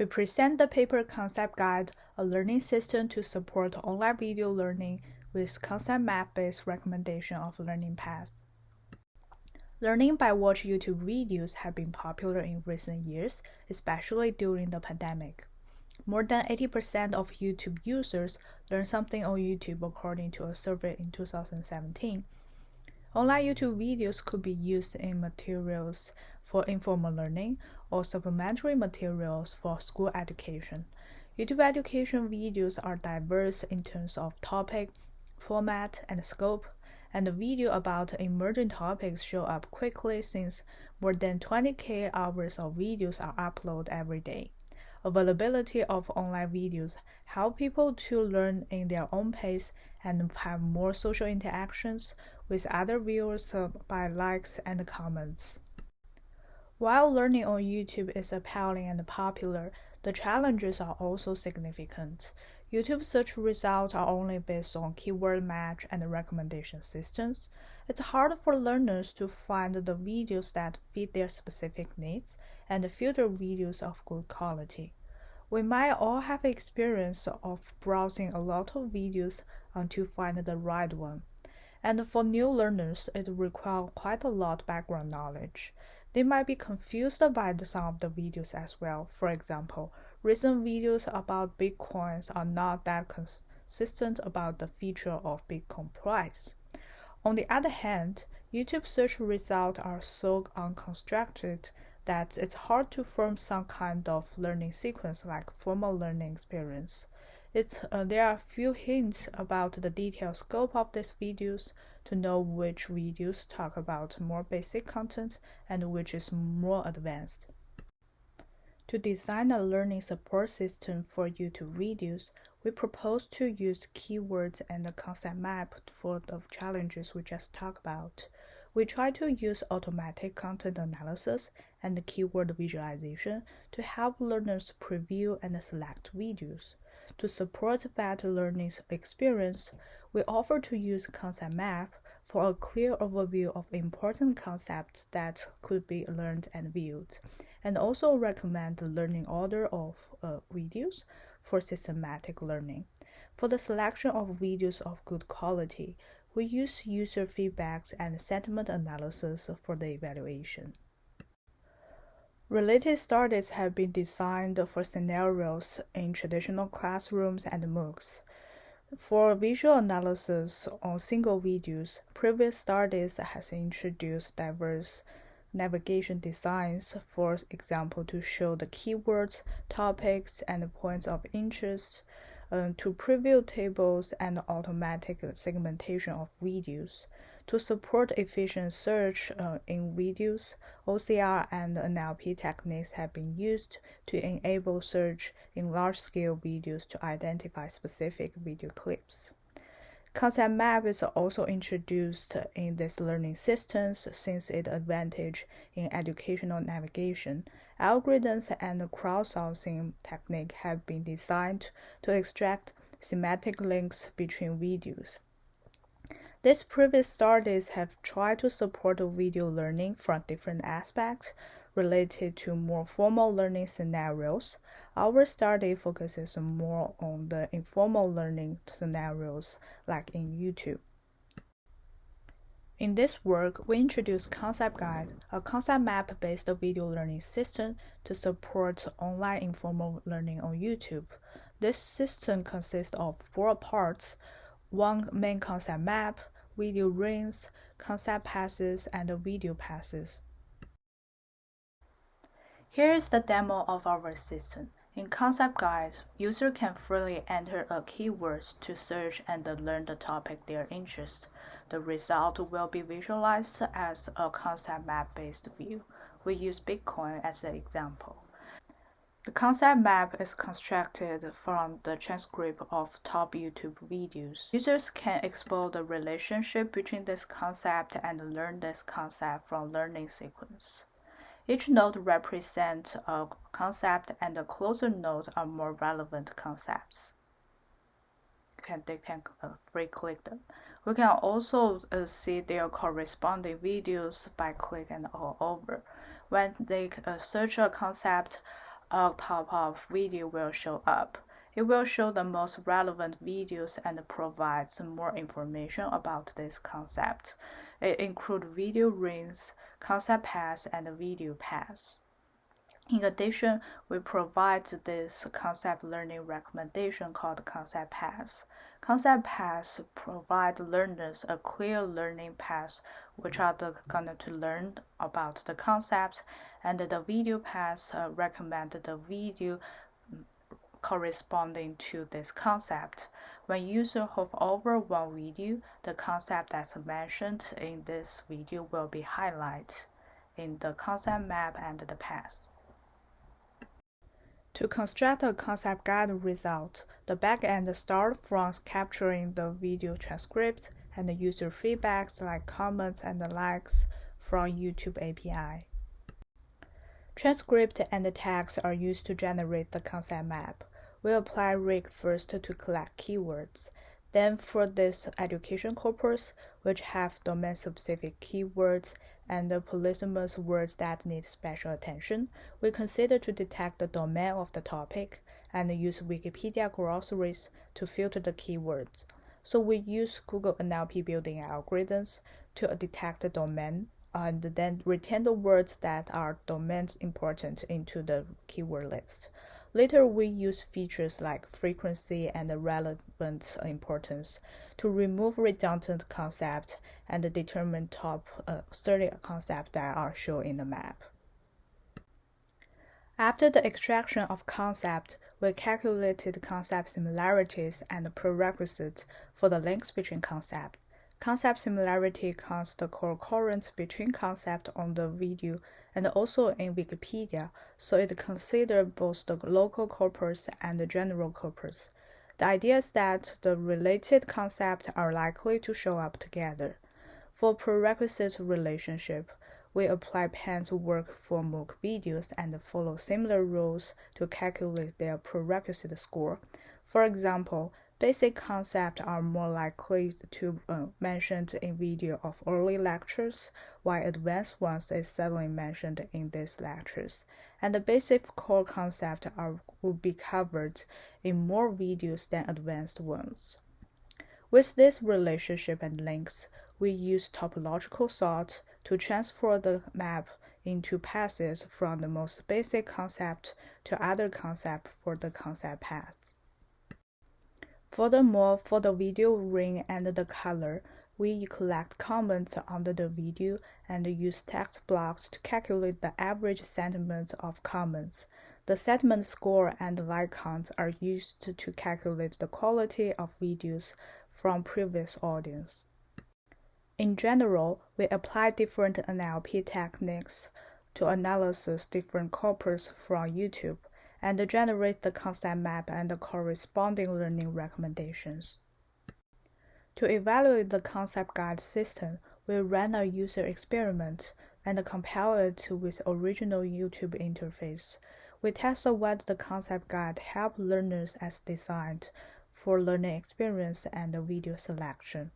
We present the paper concept guide, a learning system to support online video learning with concept map-based recommendation of learning paths. Learning by watch YouTube videos have been popular in recent years, especially during the pandemic. More than 80% of YouTube users learn something on YouTube according to a survey in 2017. Online YouTube videos could be used in materials for informal learning or supplementary materials for school education. YouTube education videos are diverse in terms of topic, format, and scope, and the video about emerging topics show up quickly since more than 20k hours of videos are uploaded every day. Availability of online videos help people to learn in their own pace and have more social interactions with other viewers uh, by likes and comments. While learning on YouTube is appealing and popular, the challenges are also significant. YouTube search results are only based on keyword match and recommendation systems. It's hard for learners to find the videos that fit their specific needs and filter videos of good quality. We might all have experience of browsing a lot of videos until find the right one. And for new learners, it requires quite a lot of background knowledge. They might be confused by some of the videos as well. For example, recent videos about Bitcoins are not that consistent about the feature of Bitcoin price. On the other hand, YouTube search results are so unconstructed that it's hard to form some kind of learning sequence like formal learning experience. It's, uh, there are few hints about the detailed scope of these videos to know which videos talk about more basic content and which is more advanced. To design a learning support system for YouTube videos, we propose to use keywords and a concept map for the challenges we just talked about. We try to use automatic content analysis and keyword visualization to help learners preview and select videos. To support better learning experience, we offer to use concept map for a clear overview of important concepts that could be learned and viewed, and also recommend the learning order of uh, videos for systematic learning. For the selection of videos of good quality, we use user feedbacks and sentiment analysis for the evaluation. Related studies have been designed for scenarios in traditional classrooms and MOOCs. For visual analysis on single videos, previous studies has introduced diverse navigation designs, for example, to show the keywords, topics, and points of interest, uh, to preview tables and automatic segmentation of videos. To support efficient search uh, in videos, OCR and NLP techniques have been used to enable search in large-scale videos to identify specific video clips. Concept map is also introduced in these learning systems since its advantage in educational navigation. Algorithms and crowdsourcing technique have been designed to extract semantic links between videos. These previous studies have tried to support video learning from different aspects related to more formal learning scenarios. Our study focuses more on the informal learning scenarios like in YouTube. In this work, we introduce Concept Guide, a concept map-based video learning system to support online informal learning on YouTube. This system consists of four parts, one main concept map, video rings, concept paths, and video paths. Here is the demo of our system. In Concept Guide, user can freely enter a keyword to search and learn the topic they are interested. The result will be visualized as a concept map-based view. We use Bitcoin as an example. The concept map is constructed from the transcript of top YouTube videos. Users can explore the relationship between this concept and learn this concept from learning sequence. Each node represents a concept and the closer nodes are more relevant concepts. Can, they can uh, free click them. We can also uh, see their corresponding videos by clicking all over. When they uh, search a concept, a pop-up video will show up. It will show the most relevant videos and provide some more information about this concept. It includes video rings, concept paths, and video paths. In addition, we provide this concept learning recommendation called concept paths. Concept paths provide learners a clear learning path, which are the, going to learn about the concepts, and the video paths uh, recommend the video corresponding to this concept. When user hover over one video, the concept that's mentioned in this video will be highlighted in the concept map and the path. To construct a concept guide result, the backend starts from capturing the video transcript and the user feedbacks like comments and likes from YouTube API. Transcript and tags are used to generate the concept map. We apply rig first to collect keywords. Then for this education corpus, which have domain-specific keywords and the polysemous words that need special attention, we consider to detect the domain of the topic and use Wikipedia glossaries to filter the keywords. So we use Google NLP building algorithms to detect the domain and then retain the words that are domain important into the keyword list. Later, we use features like frequency and relevant importance to remove redundant concepts and determine top uh, 30 concepts that are shown in the map. After the extraction of concept, we calculated concept similarities and prerequisites for the links between concepts. Concept similarity counts the concurrence between concepts on the video and also in Wikipedia, so it considers both the local corpus and the general corpus. The idea is that the related concepts are likely to show up together. For prerequisite relationship, we apply Pan's work for MOOC videos and follow similar rules to calculate their prerequisite score. For example, Basic concepts are more likely to uh, mentioned in video of early lectures, while advanced ones is seldom mentioned in these lectures. And the basic core concepts are will be covered in more videos than advanced ones. With this relationship and links, we use topological sort to transfer the map into passes from the most basic concept to other concept for the concept path. Furthermore, for the video ring and the color, we collect comments under the video and use TextBlob to calculate the average sentiment of comments. The sentiment score and like count are used to calculate the quality of videos from previous audience. In general, we apply different NLP techniques to analyze different corpus from YouTube and generate the concept map and the corresponding learning recommendations. To evaluate the concept guide system, we ran a user experiment and compare it with original YouTube interface. We tested whether the concept guide helped learners as designed for learning experience and video selection.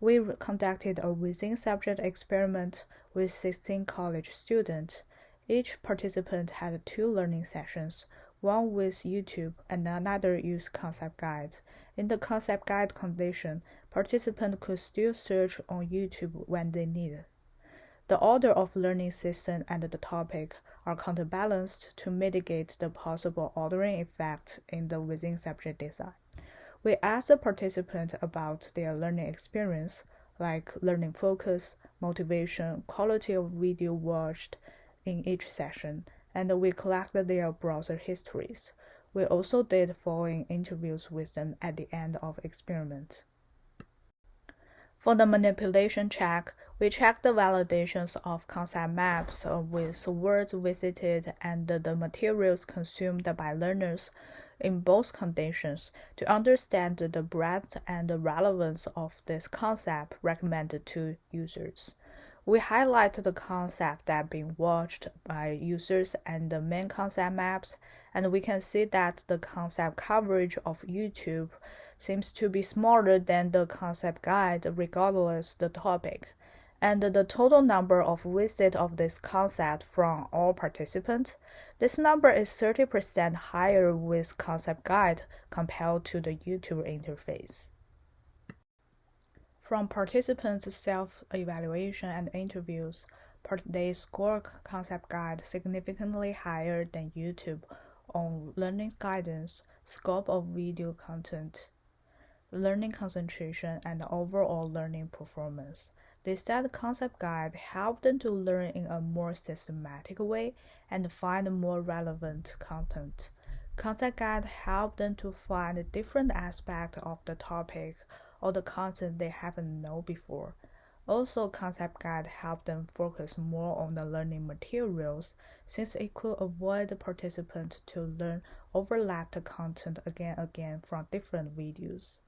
We conducted a within subject experiment with 16 college students each participant had two learning sessions, one with YouTube and another used concept guide. In the concept guide condition, participants could still search on YouTube when they needed. The order of learning system and the topic are counterbalanced to mitigate the possible ordering effect in the within subject design. We asked the participant about their learning experience, like learning focus, motivation, quality of video watched, in each session, and we collected their browser histories. We also did following interviews with them at the end of experiment. For the manipulation check, we checked the validations of concept maps with words visited and the materials consumed by learners in both conditions to understand the breadth and relevance of this concept recommended to users. We highlight the concept that being watched by users and the main concept maps, and we can see that the concept coverage of YouTube seems to be smaller than the concept guide regardless the topic. and the total number of visits of this concept from all participants. This number is 30% higher with Concept Guide compared to the YouTube interface. From participants' self-evaluation and interviews, they score Concept Guide significantly higher than YouTube on learning guidance, scope of video content, learning concentration, and overall learning performance. They said Concept Guide helped them to learn in a more systematic way and find more relevant content. Concept Guide helped them to find different aspects of the topic or the content they haven't known before. Also, Concept Guide helped them focus more on the learning materials since it could avoid the participants to learn overlapped content again and again from different videos.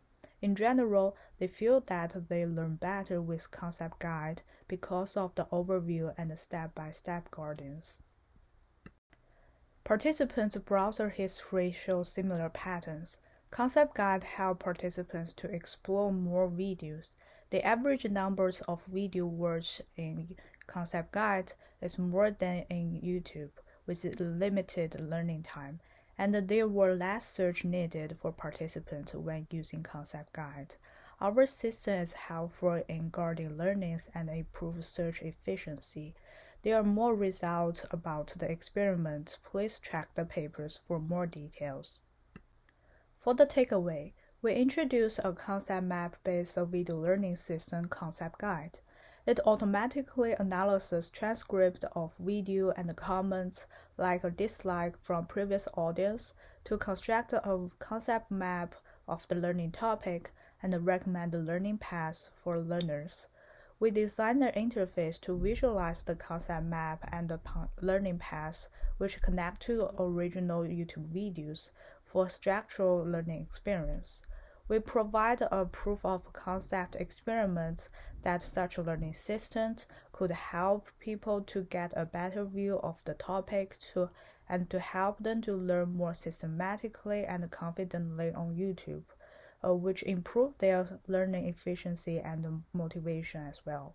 In general, they feel that they learn better with concept guide because of the overview and step-by-step guidance. Participants' browser history shows similar patterns. Concept Guide help participants to explore more videos. The average numbers of video watched in Concept Guide is more than in YouTube, with limited learning time, and there were less search needed for participants when using Concept Guide. Our system is helpful in guarding learnings and improves search efficiency. There are more results about the experiment. Please check the papers for more details. For the takeaway, we introduce a concept map based video learning system concept guide. It automatically analyzes transcript of video and comments like a dislike from previous audience to construct a concept map of the learning topic and recommend learning paths for learners. We designed an interface to visualize the concept map and the learning paths which connect to original YouTube videos for structural learning experience. We provide a proof of concept experiment that such learning systems could help people to get a better view of the topic to, and to help them to learn more systematically and confidently on YouTube, uh, which improve their learning efficiency and motivation as well.